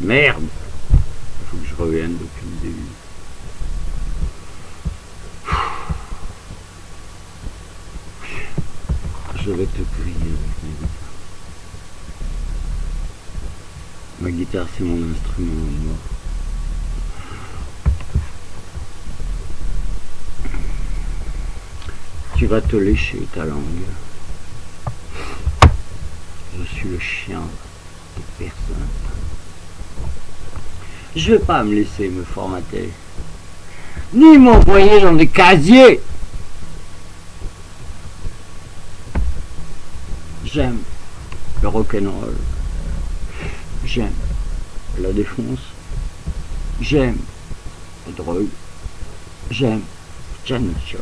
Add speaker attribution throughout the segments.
Speaker 1: Merde faut que je revienne depuis le début. Je vais te prier avec ma guitare. Ma guitare, c'est mon instrument mort. Tu vas te lécher ta langue. Je suis le chien de personne. Je vais pas me laisser me formater. Ni m'envoyer dans des casiers. J'aime le rock'n'roll. J'aime la défonce. J'aime la drogue. J'aime Janet Jones.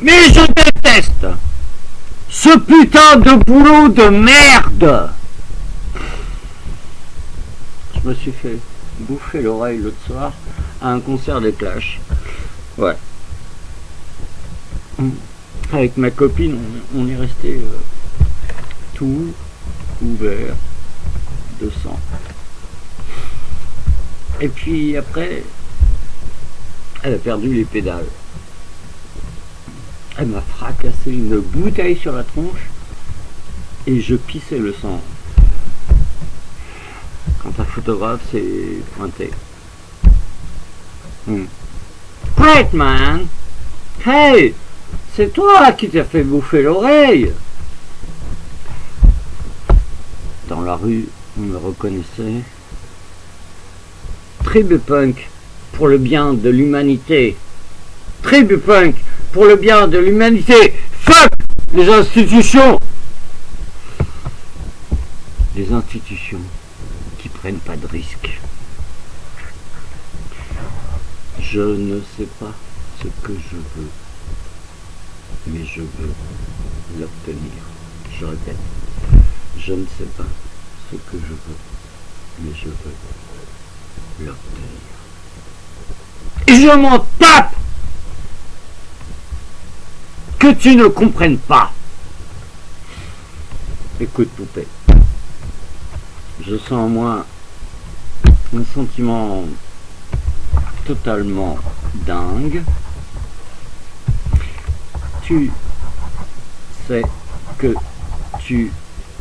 Speaker 1: Mais je déteste ce putain de boulot de merde Je me suis fait bouffer l'oreille l'autre soir à un concert des Clash. Ouais. Avec ma copine, on, est resté euh, tout ouvert de sang. Et puis après, elle a perdu les pédales. Elle m'a fracassé une bouteille sur la tronche et je pissais le sang. Photographe s'est pointé. Hmm. Man! Hey! C'est toi qui t'as fait bouffer l'oreille! Dans la rue, on me reconnaissait. Tribu punk pour le bien de l'humanité. Tribu punk pour le bien de l'humanité. Fuck les institutions Les institutions qui prennent pas de risques. Je ne sais pas ce que je veux, mais je veux l'obtenir. Je répète, je ne sais pas ce que je veux, mais je veux l'obtenir. Et je m'en tape que tu ne comprennes pas. Écoute, poupée. Je sens en moi un sentiment totalement dingue. Tu sais que tu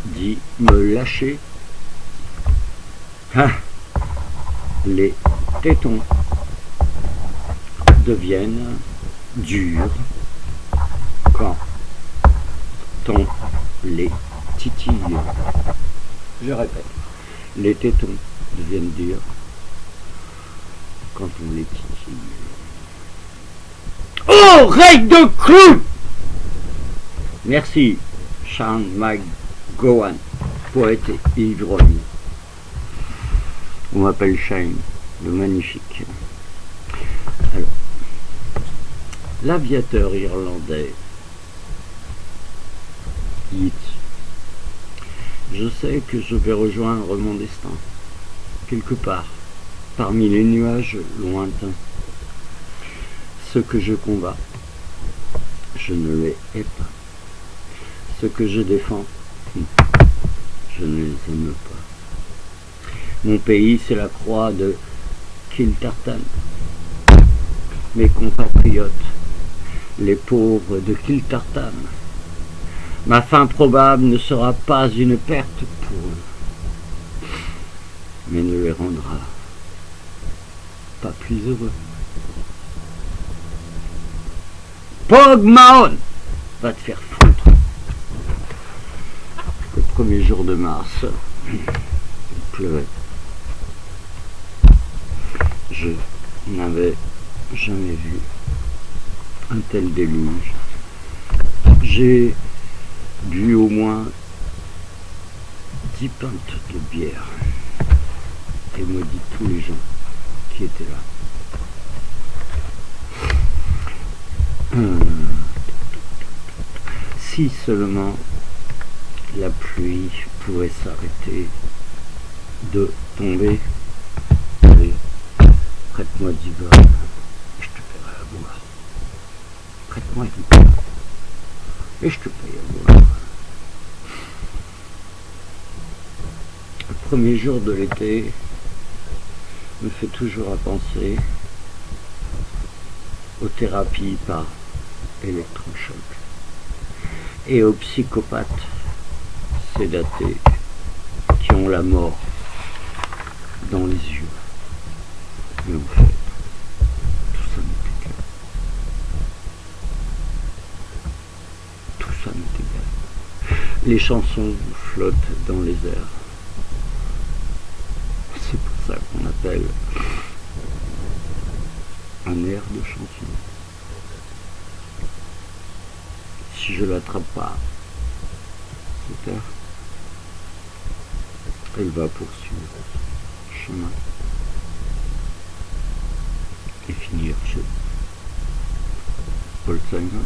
Speaker 1: dis me lâcher. Ah, les tétons deviennent durs quand on les titille. Je répète, les tétons deviennent durs quand on les titille. Oh, règle de clou Merci, Sean McGowan, poète et ivrogne. On m'appelle Shane, le magnifique. Alors, l'aviateur irlandais je sais que je vais rejoindre mon destin, quelque part, parmi les nuages lointains. Ce que je combats, je ne les hais pas. Ce que je défends, je ne les aime pas. Mon pays, c'est la croix de Kiltartan. Mes compatriotes, les pauvres de Kiltartan Ma fin probable ne sera pas une perte pour eux, mais ne les rendra pas plus heureux. Pogmaon va te faire foutre. Le premier jour de mars, il pleuvait. Je n'avais jamais vu un tel déluge. J'ai bu au moins dix pintes de bière et maudit tous les gens qui étaient là. Hum. Si seulement la pluie pouvait s'arrêter de tomber. Prête-moi du beurre, je te paierai à boire. Prête-moi du beurre, et je te paye à boire. premier jour de l'été me fait toujours à penser aux thérapies par électrochoc et aux psychopathes sédatés qui ont la mort dans les yeux. Mais en fait, tout ça m'est égal. Tout ça m'est égal. Les chansons flottent dans les airs. C'est pour un air de chanson. Si je l'attrape pas, cette air, elle va poursuivre son chemin et finir chez Paul Simon.